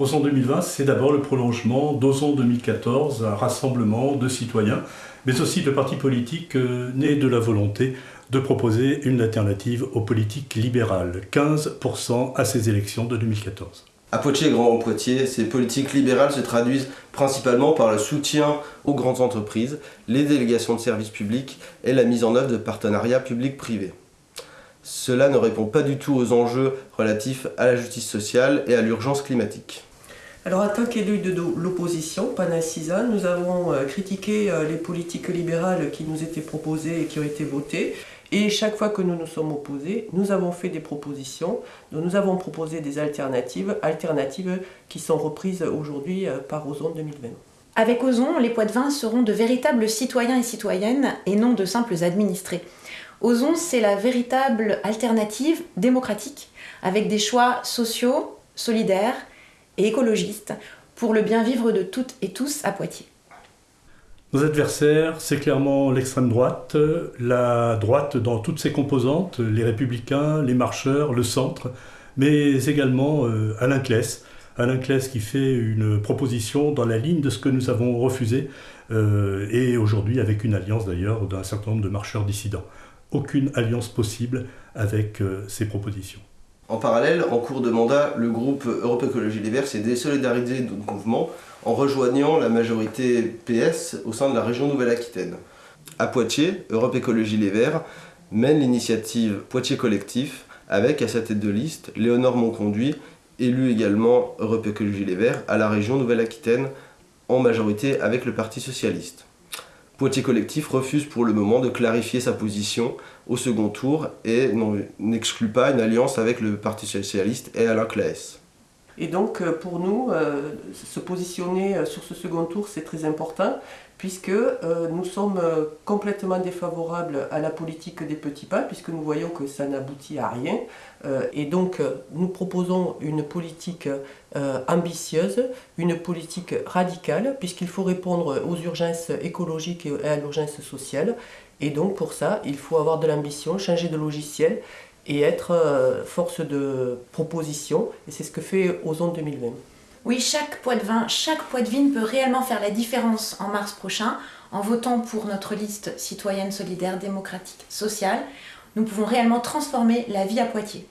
Ozon 2020, c'est d'abord le prolongement d'Ozon 2014, un rassemblement de citoyens, mais aussi de partis politiques euh, nés de la volonté de proposer une alternative aux politiques libérales, 15% à ces élections de 2014. À Poitiers et Grand Poitiers, ces politiques libérales se traduisent principalement par le soutien aux grandes entreprises, les délégations de services publics et la mise en œuvre de partenariats publics-privés. Cela ne répond pas du tout aux enjeux relatifs à la justice sociale et à l'urgence climatique. Alors en tant qu'élu de l'opposition, ans, nous avons euh, critiqué euh, les politiques libérales qui nous étaient proposées et qui ont été votées. Et chaque fois que nous nous sommes opposés, nous avons fait des propositions, nous avons proposé des alternatives, alternatives qui sont reprises aujourd'hui euh, par Ozon 2020. Avec Ozon, les Poitvins seront de véritables citoyens et citoyennes et non de simples administrés. Ozon, c'est la véritable alternative démocratique, avec des choix sociaux, solidaires et écologistes pour le bien vivre de toutes et tous à Poitiers. Nos adversaires, c'est clairement l'extrême droite, la droite dans toutes ses composantes, les républicains, les marcheurs, le centre, mais également euh, Alain Claes. Alain Claes qui fait une proposition dans la ligne de ce que nous avons refusé, euh, et aujourd'hui avec une alliance d'ailleurs d'un certain nombre de marcheurs dissidents. Aucune alliance possible avec euh, ces propositions. En parallèle, en cours de mandat, le groupe Europe Écologie Les Verts s'est désolidarisé de notre mouvement en rejoignant la majorité PS au sein de la région Nouvelle-Aquitaine. À Poitiers, Europe Écologie Les Verts mène l'initiative Poitiers Collectif avec à sa tête de liste Léonore Monconduit, élu également Europe Écologie Les Verts à la région Nouvelle-Aquitaine en majorité avec le Parti Socialiste. Poitiers Collectif refuse pour le moment de clarifier sa position au second tour et n'exclut pas une alliance avec le Parti Socialiste et Alain Claes. Et donc euh, pour nous, euh, se positionner euh, sur ce second tour, c'est très important, puisque nous sommes complètement défavorables à la politique des petits pas, puisque nous voyons que ça n'aboutit à rien. Et donc nous proposons une politique ambitieuse, une politique radicale, puisqu'il faut répondre aux urgences écologiques et à l'urgence sociale. Et donc pour ça, il faut avoir de l'ambition, changer de logiciel et être euh, force de proposition. Et c'est ce que fait Ozone 2020. Oui, chaque poids de vin, chaque poids de vigne peut réellement faire la différence en mars prochain en votant pour notre liste citoyenne solidaire, démocratique, sociale. Nous pouvons réellement transformer la vie à Poitiers.